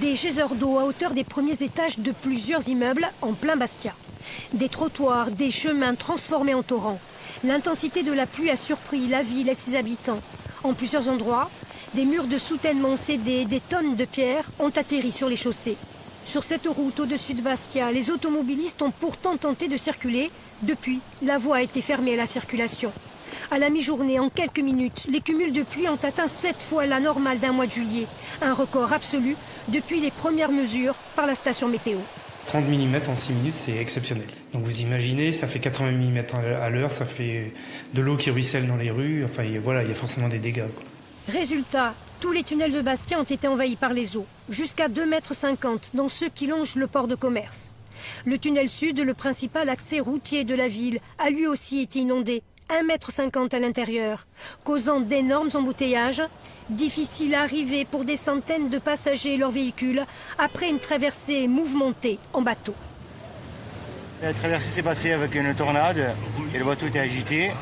Des geysers d'eau à hauteur des premiers étages de plusieurs immeubles en plein Bastia. Des trottoirs, des chemins transformés en torrents. L'intensité de la pluie a surpris la ville et ses habitants. En plusieurs endroits, des murs de soutènement cédés, des tonnes de pierres ont atterri sur les chaussées. Sur cette route au-dessus de Bastia, les automobilistes ont pourtant tenté de circuler. Depuis, la voie a été fermée à la circulation. À la mi-journée, en quelques minutes, les cumuls de pluie ont atteint sept fois la normale d'un mois de juillet. Un record absolu depuis les premières mesures par la station météo. 30 mm en 6 minutes, c'est exceptionnel. Donc vous imaginez, ça fait 80 mm à l'heure, ça fait de l'eau qui ruisselle dans les rues, enfin voilà, il y a forcément des dégâts. Résultat, tous les tunnels de Bastia ont été envahis par les eaux, jusqu'à 2,50 mètres dans ceux qui longent le port de commerce. Le tunnel sud, le principal accès routier de la ville, a lui aussi été inondé, 1,50 m à l'intérieur, causant d'énormes embouteillages. Difficile à arriver pour des centaines de passagers et leurs véhicules après une traversée mouvementée en bateau. La traversée s'est passée avec une tornade et le bateau était agité.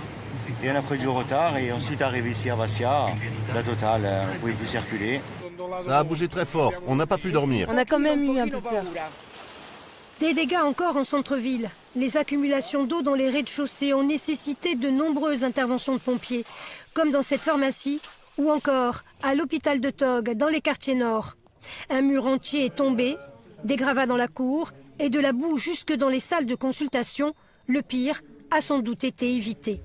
Et on a pris du retard et ensuite arrivé ici à Bastia, la totale, on ne pouvait plus circuler. Ça a bougé très fort, on n'a pas pu dormir. On a quand même eu un peu peur. Des dégâts encore en centre-ville. Les accumulations d'eau dans les rez-de-chaussée ont nécessité de nombreuses interventions de pompiers, comme dans cette pharmacie ou encore à l'hôpital de Tog, dans les quartiers nord. Un mur entier est tombé, des gravats dans la cour et de la boue jusque dans les salles de consultation. Le pire a sans doute été évité.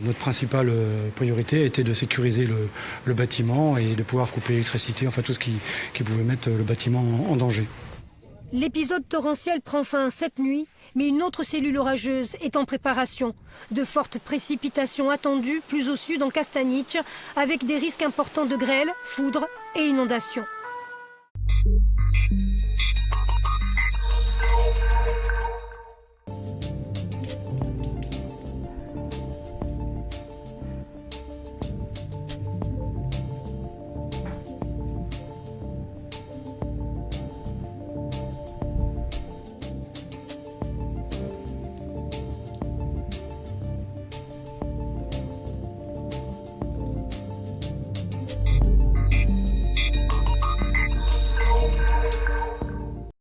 Notre principale euh, priorité était de sécuriser le, bâtiment et de pouvoir couper l'électricité, enfin tout ce qui, pouvait mettre le bâtiment en, danger. L'épisode torrentiel prend fin cette nuit, mais une autre cellule orageuse est en préparation. De fortes précipitations attendues plus au sud en Castanic, avec des risques importants de grêle, foudre et inondations.